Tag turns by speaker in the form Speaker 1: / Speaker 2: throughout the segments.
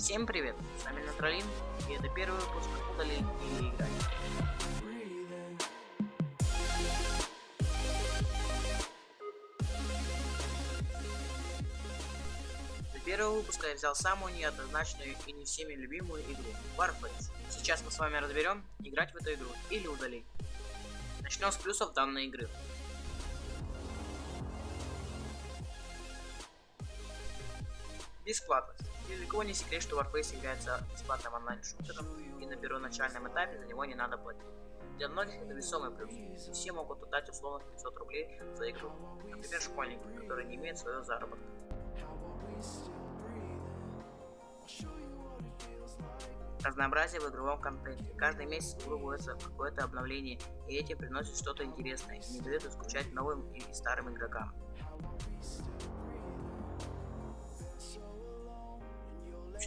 Speaker 1: Всем привет, с вами Натралин, и это первый выпуск удалить или играть. Для первого выпуска я взял самую неоднозначную и не всеми любимую игру Warface. Сейчас мы с вами разберем, играть в эту игру или удалить. Начнем с плюсов данной игры. Бесплатность. Ни для кого не секрет, что Warface является бесплатным онлайн-шутером, и на первоначальном этапе за него не надо платить. Для многих это весомый плюс. Все могут отдать условно 500 рублей за игру. Например, школьники, которые не имеют своего заработка. Разнообразие в игровом контенте. Каждый месяц в игру вводится какое-то обновление, и эти приносят что-то интересное и не дают скучать новым и старым игрокам.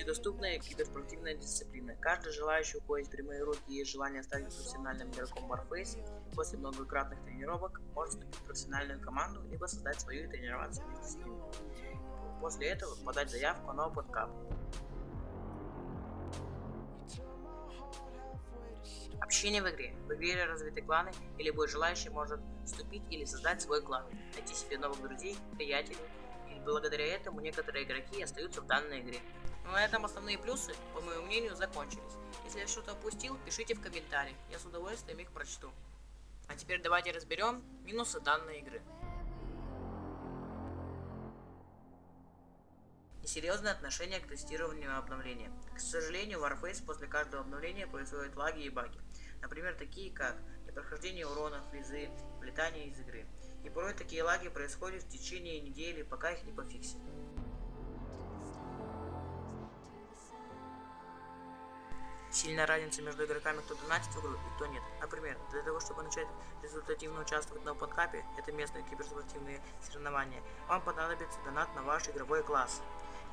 Speaker 1: Общедоступная киберспортивная дисциплина. Каждый желающий уходить в прямые руки и желание стать профессиональным игроком Warface после многократных тренировок может вступить в профессиональную команду, либо создать свою и тренироваться вместе с ними. После этого подать заявку на OpenCup. Общение в игре. В игре развиты кланы, и любой желающий может вступить или создать свой клан, найти себе новых друзей, приятелей, и благодаря этому некоторые игроки остаются в данной игре. На этом основные плюсы, по моему мнению, закончились. Если я что-то опустил, пишите в комментариях, я с удовольствием их прочту. А теперь давайте разберем минусы данной игры. Несерьезное отношение к тестированию обновления. К сожалению, в Warface после каждого обновления происходят лаги и баги. Например, такие как непрохождение урона, фризы, вылетание из игры. И порой такие лаги происходят в течение недели, пока их не пофиксят. Сильная разница между игроками, кто донатит в игру и кто нет. Например, для того, чтобы начать результативно участвовать на OpenCup, это местные киберспортивные соревнования, вам понадобится донат на ваш игровой класс.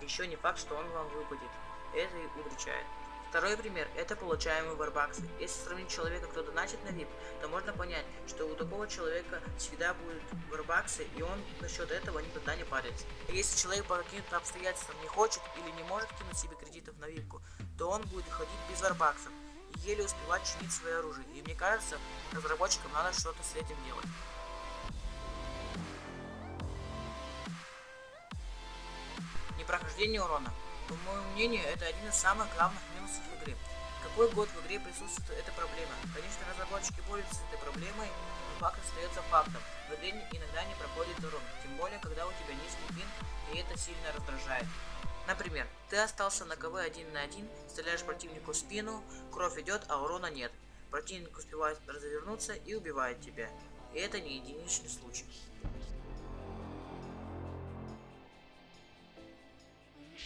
Speaker 1: Еще не факт, что он вам выпадет. Это и удручает. Второй пример – это получаемые варбаксы. Если сравнить человека, кто донатит на VIP, то можно понять, что у такого человека всегда будут варбаксы, и он насчет этого никогда не парится. Если человек по каким-то обстоятельствам не хочет или не может кинуть себе кредитов на випку, то он будет ходить без варбаксов и еле успевать чинить свое оружие. И мне кажется, разработчикам надо что-то с этим делать. Непрохождение урона. По моему мнению, это один из самых главных минусов игры. Какой год в игре присутствует эта проблема? Конечно, разработчики борются с этой проблемой, но факт остается фактом. В игре иногда не проходит урон, тем более, когда у тебя низкий пинг, и это сильно раздражает. Например, ты остался на КВ один на один, стреляешь противнику в спину, кровь идет, а урона нет. Противник успевает развернуться и убивает тебя. И это не единичный случай.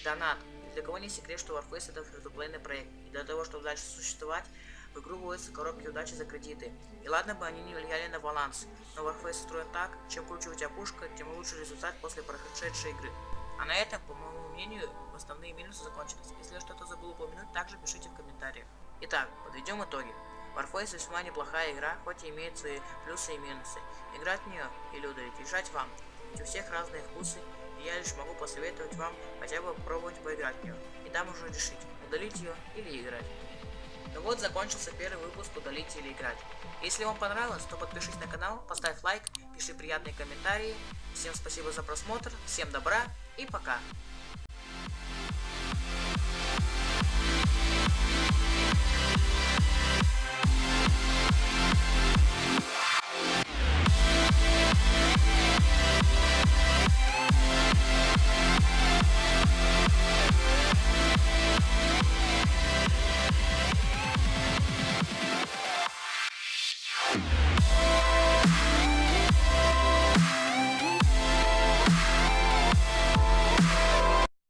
Speaker 1: Донат. Для кого не секрет, что Warface это фритуплейный проект, и для того, чтобы дальше существовать, в игру вводятся коробки удачи за кредиты. И ладно бы они не влияли на баланс, но Warface устроен так, чем круче у тебя пушка, тем лучше результат после прошедшей игры. А на этом, по моему мнению, основные минусы закончились. Если что-то забыл упомянуть, также пишите в комментариях. Итак, подведем итоги. Warface весьма неплохая игра, хоть и имеет свои плюсы и минусы. Играть в нее или удалить, решать вам. Ведь у всех разные вкусы, и я лишь могу посоветовать вам хотя бы попробовать поиграть в нее. И там уже решить, удалить ее или играть. Ну вот закончился первый выпуск удалить или играть. Если вам понравилось, то подпишись на канал, поставь лайк, пиши приятные комментарии. Всем спасибо за просмотр, всем добра и пока.